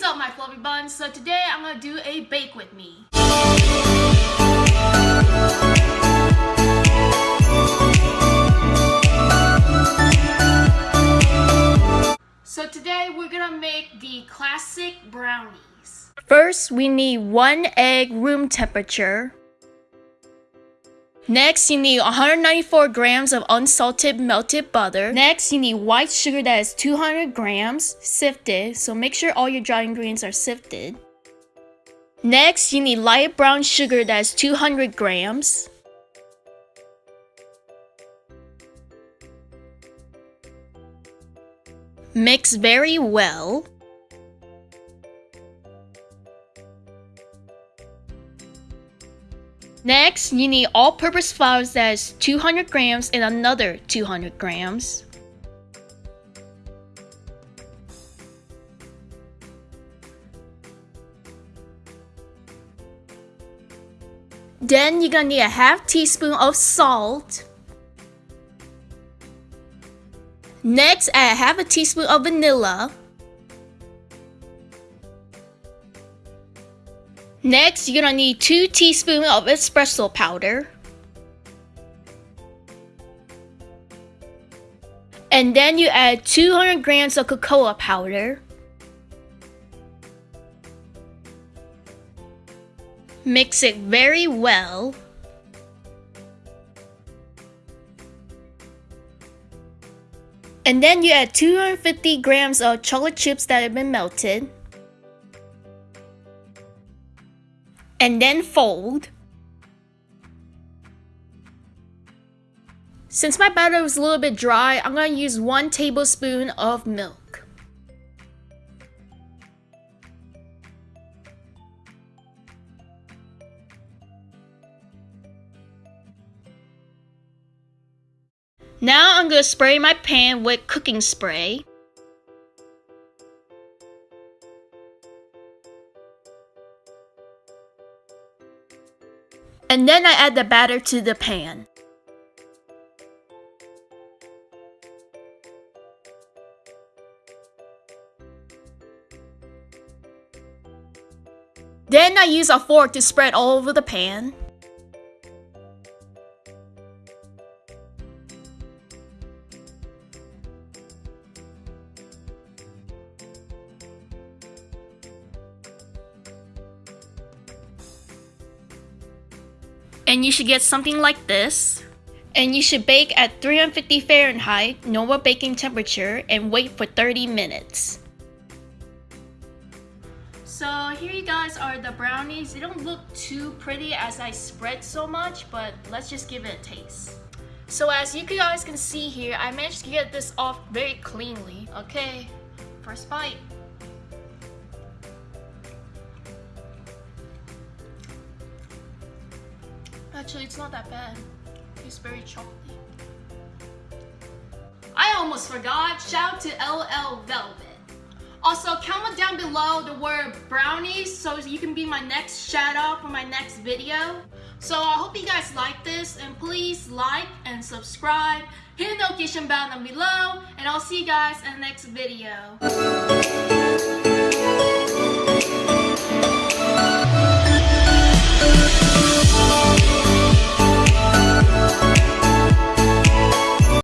is up my fluffy buns. So today I'm gonna do a bake with me. So today we're gonna make the classic brownies. First, we need one egg room temperature. Next, you need 194 grams of unsalted melted butter. Next, you need white sugar that is 200 grams, sifted, so make sure all your dry ingredients are sifted. Next, you need light brown sugar that is 200 grams. Mix very well. Next, you need all-purpose flour that is 200 grams and another 200 grams. Then you're gonna need a half teaspoon of salt. Next, add half a teaspoon of vanilla. Next, you're gonna need 2 teaspoons of espresso powder. And then you add 200 grams of cocoa powder. Mix it very well. And then you add 250 grams of chocolate chips that have been melted. And then fold. Since my batter was a little bit dry, I'm going to use 1 tablespoon of milk. Now I'm going to spray my pan with cooking spray. And then I add the batter to the pan. Then I use a fork to spread all over the pan. And you should get something like this. And you should bake at 350 Fahrenheit, normal baking temperature, and wait for 30 minutes. So here you guys are the brownies. They don't look too pretty as I spread so much, but let's just give it a taste. So as you guys can see here, I managed to get this off very cleanly. Okay, first bite. Actually, it's not that bad. It's very chocolatey. I almost forgot. Shout out to LL Velvet. Also, comment down below the word brownies so you can be my next shout out for my next video. So I hope you guys like this and please like and subscribe. Hit the notification bell down below and I'll see you guys in the next video.